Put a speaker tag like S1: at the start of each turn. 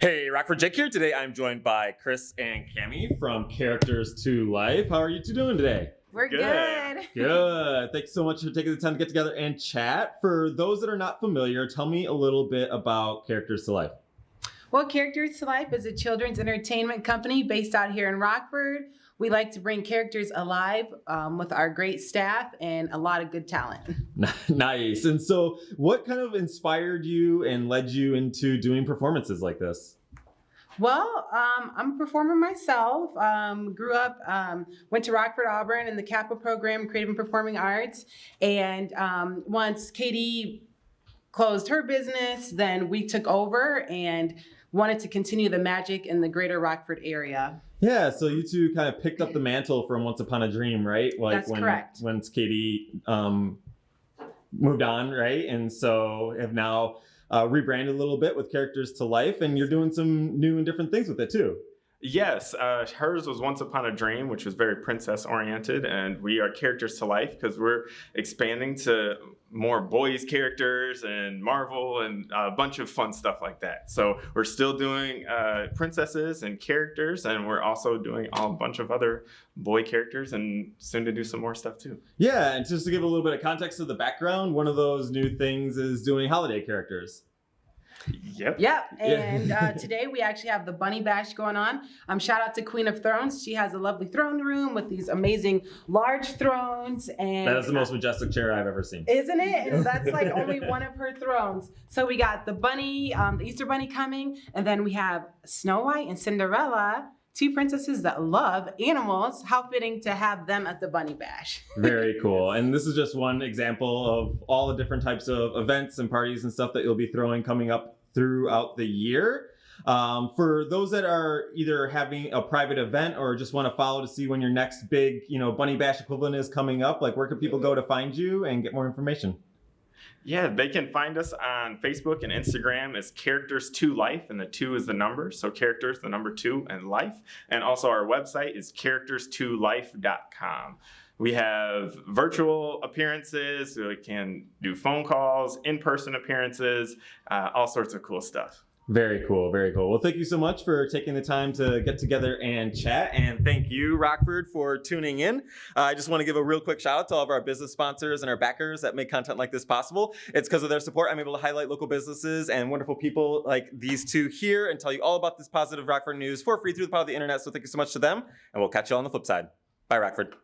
S1: Hey, Rockford Jake here. Today I'm joined by Chris and Cami from Characters to Life. How are you two doing today?
S2: We're
S3: Good.
S2: good.
S1: Good. Thanks so much for taking the time to get together and chat. For those that are not familiar, tell me a little bit about Characters to Life.
S2: Well, Characters to Life is a children's entertainment company based out here in Rockford. We like to bring characters alive um, with our great staff and a lot of good talent.
S1: nice. And so, what kind of inspired you and led you into doing performances like this?
S2: Well, um, I'm a performer myself. Um, grew up, um, went to Rockford Auburn in the CAPA program, Creative and Performing Arts. And um, once Katie closed her business, then we took over and wanted to continue the magic in the greater Rockford area.
S1: Yeah, so you two kind of picked up the mantle from Once Upon a Dream, right? Like
S2: That's
S1: when
S2: correct.
S1: once Katie um, moved on, right? And so have now uh, rebranded a little bit with Characters to Life, and you're doing some new and different things with it too.
S3: Yes, uh, hers was Once Upon a Dream, which was very princess oriented, and we are characters to life because we're expanding to more boys characters and Marvel and a bunch of fun stuff like that. So we're still doing uh, princesses and characters, and we're also doing a bunch of other boy characters, and soon to do some more stuff too.
S1: Yeah, and just to give a little bit of context to the background, one of those new things is doing holiday characters.
S3: Yep.
S2: Yep.
S1: Yeah.
S2: And uh, today we actually have the Bunny Bash going on. Um, shout out to Queen of Thrones. She has a lovely throne room with these amazing large thrones. And
S1: That is the most majestic chair I've ever seen.
S2: Isn't it? And that's like only one of her thrones. So we got the bunny, um, the Easter bunny coming, and then we have Snow White and Cinderella, two princesses that love animals. How fitting to have them at the Bunny Bash.
S1: Very cool. And this is just one example of all the different types of events and parties and stuff that you'll be throwing coming up throughout the year. Um, for those that are either having a private event or just want to follow to see when your next big, you know, Bunny Bash equivalent is coming up, like where can people go to find you and get more information?
S3: Yeah, they can find us on Facebook and Instagram as Characters to Life, and the two is the number. So characters, the number two, and life. And also our website is characters2life.com. We have virtual appearances, we can do phone calls, in-person appearances, uh, all sorts of cool stuff.
S1: Very cool, very cool. Well, thank you so much for taking the time to get together and chat. And thank you, Rockford, for tuning in. Uh, I just want to give a real quick shout out to all of our business sponsors and our backers that make content like this possible. It's because of their support I'm able to highlight local businesses and wonderful people like these two here and tell you all about this positive Rockford news for free through the power of the internet. So thank you so much to them. And we'll catch you all on the flip side. Bye, Rockford.